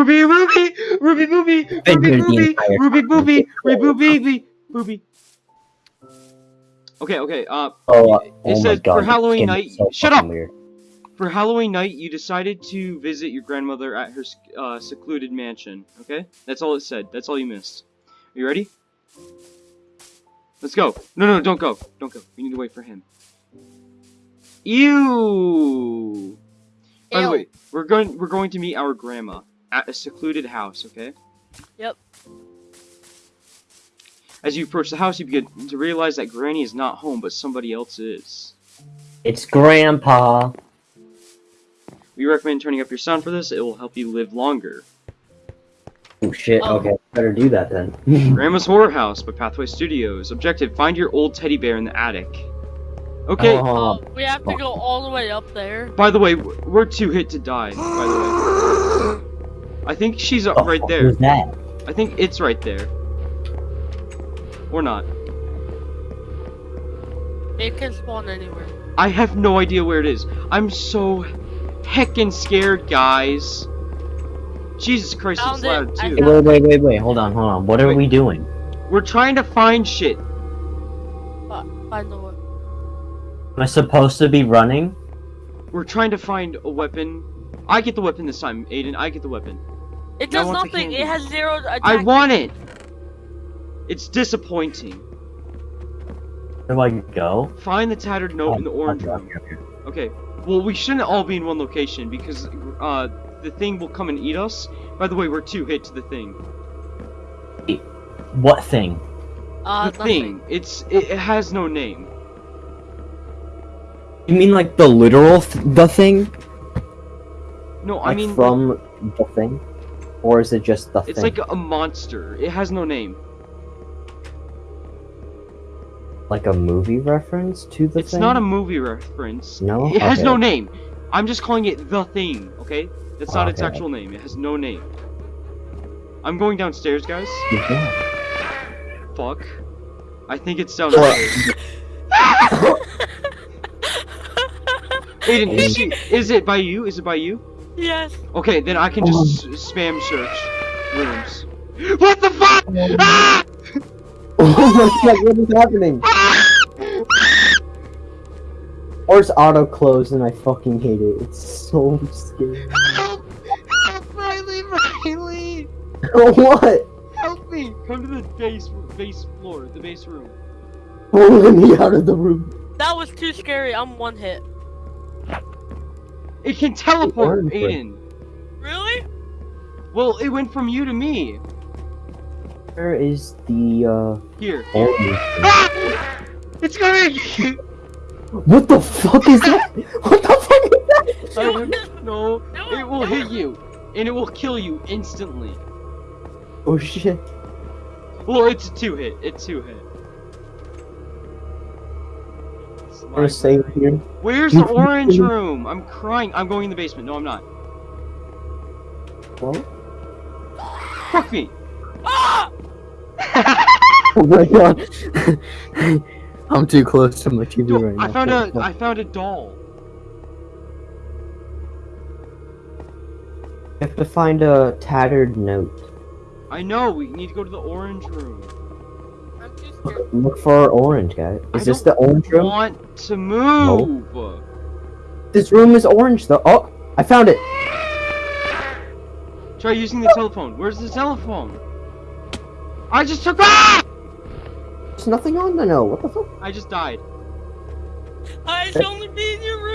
Ruby, Ruby, Ruby, Ruby, Ruby, here Ruby, entire Ruby, time. Ruby, Ruby, Ruby, Ruby. Okay, okay. Uh, Oh, uh, it oh my says god. for Halloween night. so shut up. Weird. For Halloween night, you decided to visit your grandmother at her uh, secluded mansion. Okay, that's all it said. That's all you missed. Are you ready? Let's go. No, no, don't go. Don't go. We need to wait for him. Ew. By the way, we're going we're going to meet our grandma at a secluded house, okay? Yep. As you approach the house, you begin to realize that Granny is not home, but somebody else is. It's Grandpa. We recommend turning up your sound for this. It will help you live longer. Oh shit. Oh. Okay, better do that then. Grandma's Horror House by Pathway Studios. Objective: Find your old teddy bear in the attic. Okay. Oh, um, we have to go all the way up there. By the way, we're two hit to die. By the way, I think she's uh, the right there. was that? I think it's right there. Or not. It can spawn anywhere. I have no idea where it is. I'm so heckin' scared, guys. Jesus Christ, it's Found it. loud I too. Wait, wait, wait, wait. Hold on, hold on. What are Wait. we doing? We're trying to find shit. Find the one. Am I supposed to be running? We're trying to find a weapon. I get the weapon this time, Aiden. I get the weapon. It does nothing. It has zero attack. I want it. It's disappointing. Where do I go? Find the tattered note in the Oh, orange okay, room. okay, okay. Okay. Well, we shouldn't all be in one location because uh, the thing will come and eat us. By the way, we're two hit to the thing. What thing? Uh, the nothing. thing. It's it, it has no name. You mean like the literal th the thing? No, I mean from the thing, or is it just the it's thing? like a monster. It has no name. like a movie reference to the It's thing? not a movie reference. No? It has no name. I'm just calling it the thing. Okay. That's not its actual name. It has no name. I'm going downstairs, guys. Yeah. Fuck. I think it's downstairs. Aiden, is, she, is it by you? Is it by you? Yes. Okay, then I can just s- spam search rooms. What the fuck? Ah! oh my god, what is happening? Or it's auto closed and I fucking hate it. It's so scary. Help! Help, Riley, Riley! what? Help me! Come to the base, base floor, the base room. Pulling me out of the room. That was too scary. I'm one hit. It can teleport, orange room. Aiden. Really? Well, it went from you to me. Where is the uh Here. orange? Ah! It's coming! What the fuck is that? What the fuck is that? I don't know. It will hit you, and it will kill you instantly. Oh shit. Well, it's a two hit. It's two hit. I'm save here. Where's the orange room? I'm crying. I'm going in the basement. No, I'm not. Well, Fuck me. Ah! oh my god. I'm too close to my TV Dude, right now. I found a I found a doll. You have to find a tattered note. I know. We need to go to the orange room. I'm too Look, scared. look for orange, guy. I Is this the orange room? I want to move? This room is orange though. Oh, I found it. Try using the telephone. Where's the telephone? I just took. Ah! There's nothing on the note. What the fuck? I just died. I should only be in your Ruby.